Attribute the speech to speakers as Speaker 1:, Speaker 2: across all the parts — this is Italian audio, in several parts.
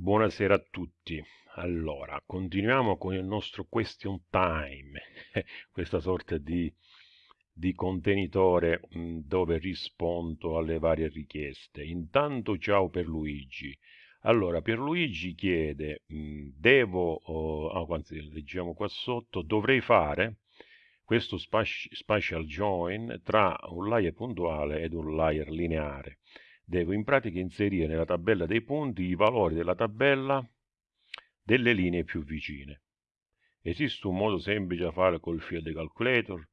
Speaker 1: Buonasera a tutti. Allora, continuiamo con il nostro question time, questa sorta di, di contenitore mh, dove rispondo alle varie richieste. Intanto ciao per Luigi. Allora, Pierluigi chiede, mh, devo, oh, anzi, leggiamo qua sotto, dovrei fare questo spatial join tra un layer puntuale ed un layer lineare devo in pratica inserire nella tabella dei punti i valori della tabella delle linee più vicine. Esiste un modo semplice da fare col field calculator?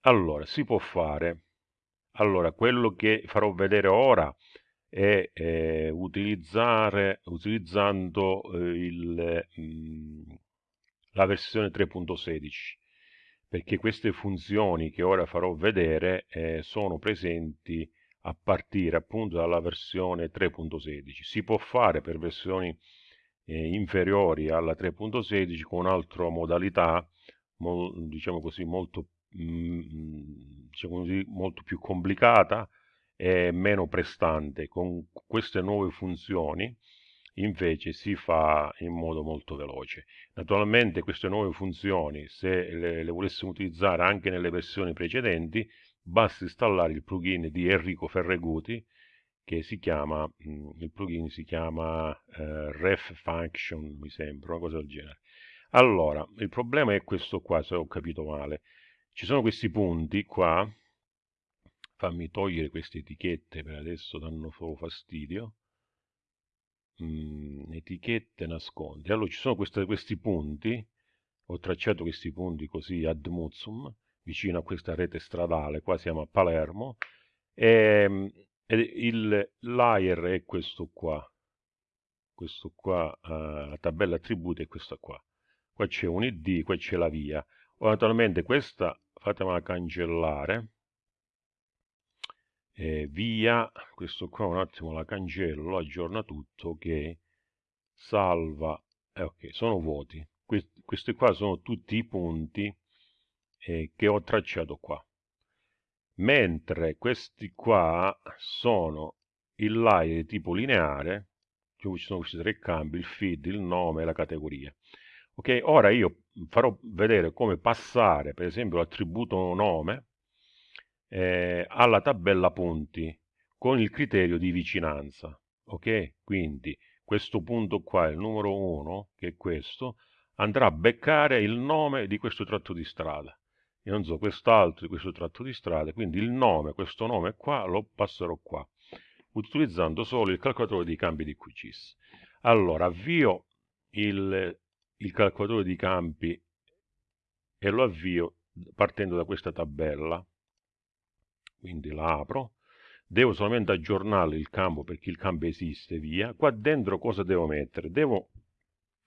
Speaker 1: Allora, si può fare. Allora, quello che farò vedere ora è eh, utilizzare, utilizzando eh, il, mh, mm, la versione 3.16 perché queste funzioni che ora farò vedere eh, sono presenti a partire appunto dalla versione 3.16. Si può fare per versioni eh, inferiori alla 3.16 con un'altra modalità, mo, diciamo così, molto, mm, diciamo così, molto più complicata e meno prestante. Con queste nuove funzioni invece si fa in modo molto veloce. Naturalmente queste nuove funzioni, se le, le volessimo utilizzare anche nelle versioni precedenti, basta installare il plugin di Enrico Ferreguti che si chiama, mm, il plugin si chiama eh, ref function, mi sembra, una cosa del genere. Allora, il problema è questo qua, se ho capito male. Ci sono questi punti qua, fammi togliere queste etichette per adesso danno solo fastidio. Mm, etichette nascondi. Allora, ci sono queste, questi punti, ho tracciato questi punti così ad muzzum, vicino a questa rete stradale, qua siamo a Palermo, e, e il layer è questo qua, questo qua, uh, la tabella attributi è questa qua. Qua c'è un id, qua c'è la via. Ora, naturalmente questa fatemela cancellare, e via, questo qua un attimo la cancello, aggiorna tutto, ok, salva, eh, ok, sono vuoti. Questi, questi qua sono tutti i punti eh, che ho tracciato qua. Mentre questi qua sono il layer di tipo lineare cioè ci sono questi tre cambi il feed, il nome e la categoria. Ok ora io farò vedere come passare per esempio l'attributo nome eh, alla tabella punti con il criterio di vicinanza. Ok? Quindi questo punto qua il numero 1 che è questo andrà a beccare il nome di questo tratto di strada io non so quest'altro di questo tratto di strada, quindi il nome, questo nome qua, lo passerò qua, utilizzando solo il calcolatore di campi di QGIS. Allora, avvio il, il calcolatore di campi e lo avvio partendo da questa tabella, quindi la apro, devo solamente aggiornare il campo perché il campo esiste, via. Qua dentro cosa devo mettere? Devo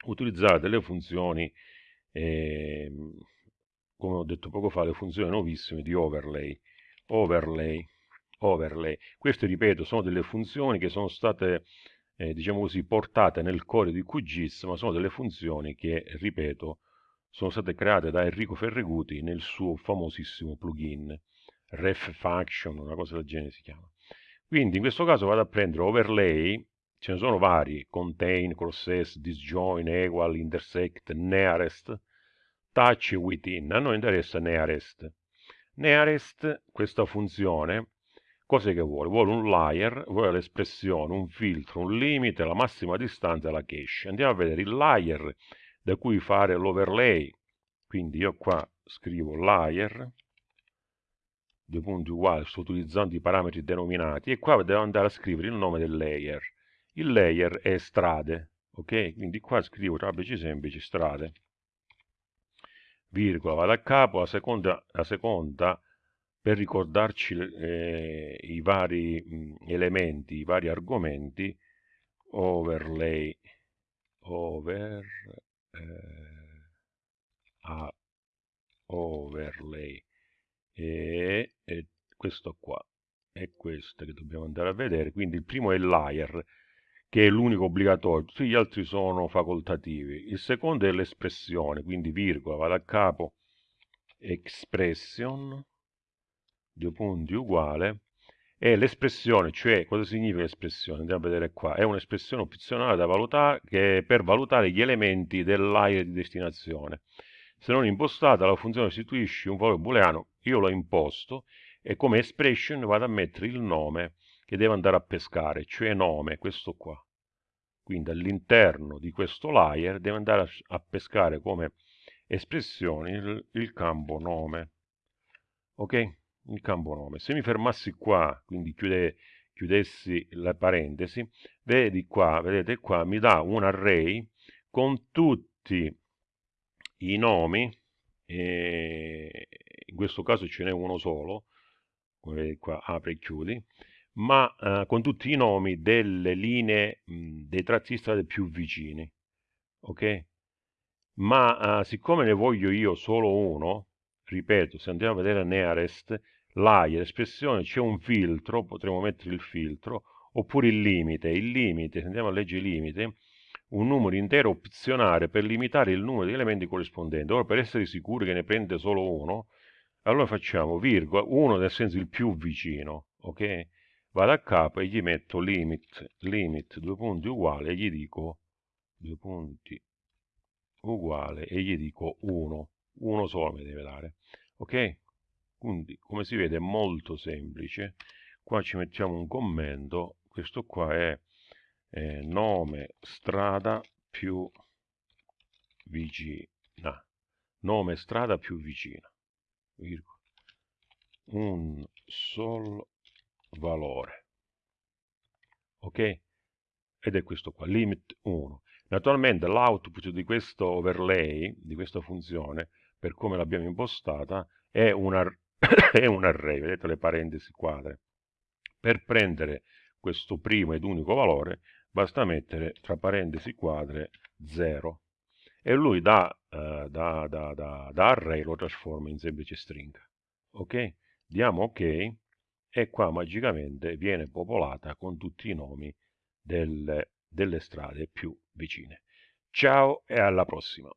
Speaker 1: utilizzare delle funzioni eh, come ho detto poco fa, le funzioni nuovissime di overlay. Overlay, overlay. Queste, ripeto, sono delle funzioni che sono state, eh, diciamo così, portate nel core di QGIS, ma sono delle funzioni che, ripeto, sono state create da Enrico Ferreguti nel suo famosissimo plugin, ref function, una cosa del genere si chiama. Quindi in questo caso vado a prendere overlay, ce ne sono vari, contain, crosses, disjoin, equal, intersect, nearest, touch within, a noi interessa nearest. Nearest, questa funzione, cosa che vuole? Vuole un layer, vuole l'espressione, un filtro, un limite, la massima distanza alla cache. Andiamo a vedere il layer da cui fare l'overlay. Quindi io qua scrivo layer, due punti uguali, sto utilizzando i parametri denominati, e qua devo andare a scrivere il nome del layer. Il layer è strade, ok? Quindi qua scrivo trapezi semplici strade virgola, vado a capo, la seconda, la seconda per ricordarci eh, i vari mh, elementi, i vari argomenti, overlay, over, eh, a, overlay, e, e questo qua, è questo che dobbiamo andare a vedere, quindi il primo è layer, che è l'unico obbligatorio, tutti gli altri sono facoltativi. Il secondo è l'espressione, quindi virgola, vado a capo, expression, due punti uguale, è l'espressione, cioè cosa significa l'espressione? Andiamo a vedere qua, è un'espressione opzionale da valutare per valutare gli elementi dell'area di destinazione. Se non impostata la funzione restituisce un valore booleano, io l'ho imposto e come expression vado a mettere il nome che deve andare a pescare, cioè nome, questo qua. Quindi all'interno di questo layer deve andare a, pescare come espressione il, il campo nome. Ok? il campo nome. Se mi fermassi qua, quindi chiude, chiudessi la parentesi, vedi qua, vedete qua, mi dà un array con tutti i nomi, in questo caso ce n'è uno solo, come vedi qua, apri e chiudi, ma eh, con tutti i nomi delle linee, mh, dei tratti di strade più vicini, ok? Ma eh, siccome ne voglio io solo uno, ripeto, se andiamo a vedere nearest, l'AIA, l'espressione, c'è un filtro, potremo mettere il filtro, oppure il limite. Il limite, se andiamo a leggere il limite, un numero intero opzionale per limitare il numero di elementi corrispondenti. Ora, per essere sicuri che ne prende solo uno, allora facciamo virgola, uno nel senso il più vicino, ok? Vado a capo e gli metto limit, limit, due punti uguali, e gli dico due punti uguale, e gli dico 1, uno solo mi deve dare, ok? Quindi, come si vede, è molto semplice. Qua ci mettiamo un commento. Questo qua è eh, nome strada più vicina. Nome strada più vicina. Un solo valore. Ok? Ed è questo qua, limit 1. Naturalmente l'output di questo overlay, di questa funzione, per come l'abbiamo impostata, è una è un array, vedete le parentesi quadre. Per prendere questo primo ed unico valore basta mettere tra parentesi quadre 0 e lui da, uh, da, da, da, da array lo trasforma in semplice stringa. Ok? Diamo ok e qua magicamente viene popolata con tutti i nomi delle, delle strade più vicine. Ciao e alla prossima!